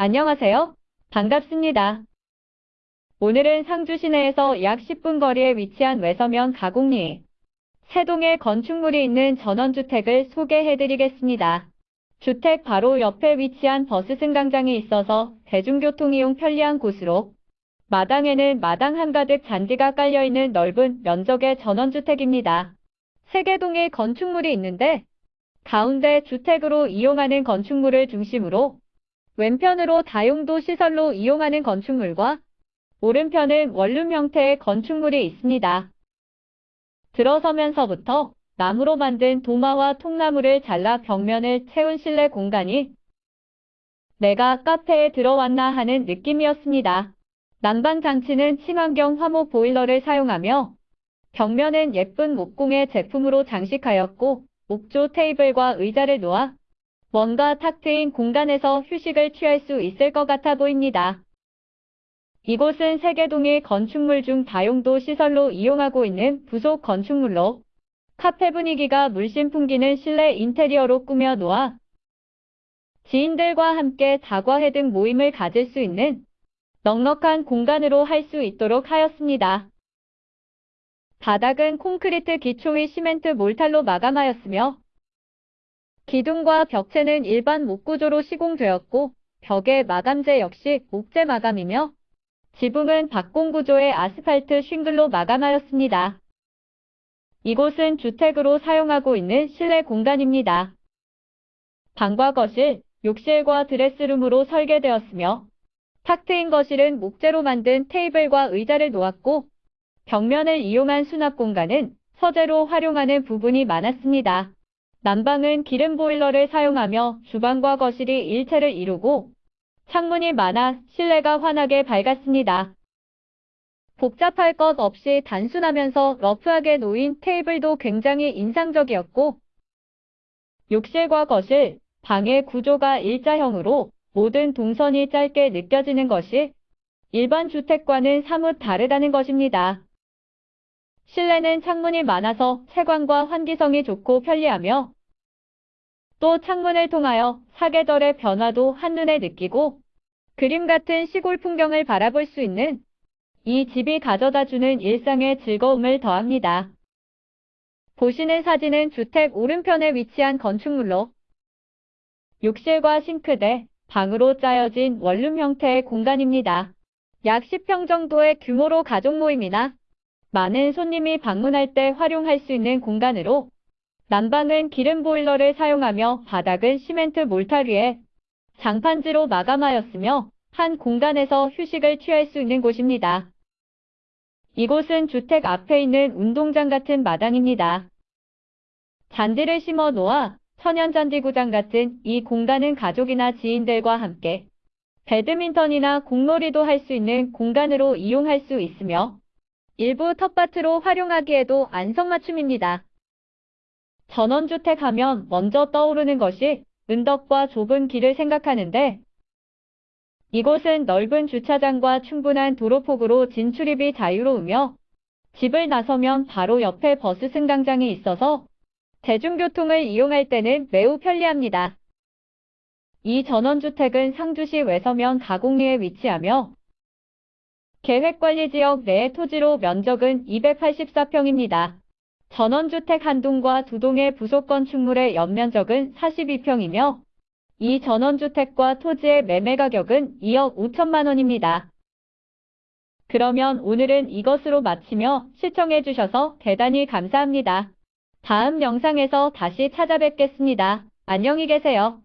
안녕하세요. 반갑습니다. 오늘은 상주 시내에서 약 10분 거리에 위치한 외서면 가곡리 세동에 건축물이 있는 전원주택을 소개해드리겠습니다. 주택 바로 옆에 위치한 버스 승강장이 있어서 대중교통 이용 편리한 곳으로 마당에는 마당 한가득 잔디가 깔려있는 넓은 면적의 전원주택입니다. 세개동에 건축물이 있는데 가운데 주택으로 이용하는 건축물을 중심으로 왼편으로 다용도 시설로 이용하는 건축물과 오른편은 원룸 형태의 건축물이 있습니다. 들어서면서부터 나무로 만든 도마와 통나무를 잘라 벽면을 채운 실내 공간이 내가 카페에 들어왔나 하는 느낌이었습니다. 난방 장치는 친환경 화목 보일러를 사용하며 벽면은 예쁜 목공의 제품으로 장식하였고 옥조 테이블과 의자를 놓아 뭔가 탁 트인 공간에서 휴식을 취할 수 있을 것 같아 보입니다. 이곳은 세계동의 건축물 중 다용도 시설로 이용하고 있는 부속 건축물로 카페 분위기가 물씬 풍기는 실내 인테리어로 꾸며 놓아 지인들과 함께 다과회 등 모임을 가질 수 있는 넉넉한 공간으로 할 수 있도록 하였습니다. 바닥은 콘크리트 기초 위 시멘트 몰탈로 마감하였으며 기둥과 벽체는 일반 목구조로 시공되었고 벽의 마감재 역시 목재 마감이며 지붕은 박공구조의 아스팔트 싱글로 마감하였습니다. 이곳은 주택으로 사용하고 있는 실내 공간입니다. 방과 거실, 욕실과 드레스룸으로 설계되었으며 탁 트인 거실은 목재로 만든 테이블과 의자를 놓았고 벽면을 이용한 수납 공간은 서재로 활용하는 부분이 많았습니다. 난방은 기름 보일러를 사용하며 주방과 거실이 일체를 이루고 창문이 많아 실내가 환하게 밝았습니다. 복잡할 것 없이 단순하면서 러프하게 놓인 테이블도 굉장히 인상적이었고 욕실과 거실, 방의 구조가 일자형으로 모든 동선이 짧게 느껴지는 것이 일반 주택과는 사뭇 다르다는 것입니다. 실내는 창문이 많아서 채광과 환기성이 좋고 편리하며 또 창문을 통하여 사계절의 변화도 한눈에 느끼고 그림 같은 시골 풍경을 바라볼 수 있는 이 집이 가져다주는 일상의 즐거움을 더합니다. 보시는 사진은 주택 오른편에 위치한 건축물로 욕실과 싱크대, 방으로 짜여진 원룸 형태의 공간입니다. 약 10평 정도의 규모로 가족 모임이나 많은 손님이 방문할 때 활용할 수 있는 공간으로 난방은 기름 보일러를 사용하며 바닥은 시멘트 몰탈 위에 장판지로 마감하였으며 한 공간에서 휴식을 취할 수 있는 곳입니다. 이곳은 주택 앞에 있는 운동장 같은 마당입니다. 잔디를 심어 놓아 천연잔디구장 같은 이 공간은 가족이나 지인들과 함께 배드민턴이나 공놀이도 할 수 있는 공간으로 이용할 수 있으며 일부 텃밭으로 활용하기에도 안성맞춤입니다. 전원주택 하면 먼저 떠오르는 것이 은덕과 좁은 길을 생각하는데 이곳은 넓은 주차장과 충분한 도로폭으로 진출입이 자유로우며 집을 나서면 바로 옆에 버스 승강장이 있어서 대중교통을 이용할 때는 매우 편리합니다. 이 전원주택은 상주시 외서면 가곡리에 위치하며 계획관리지역 내 토지로 면적은 284평입니다. 전원주택 한 동과 두 동의 부속건축물의 연면적은 42평이며 이 전원주택과 토지의 매매가격은 2억 5천만원입니다. 그러면 오늘은 이것으로 마치며 시청해주셔서 대단히 감사합니다. 다음 영상에서 다시 찾아뵙겠습니다. 안녕히 계세요.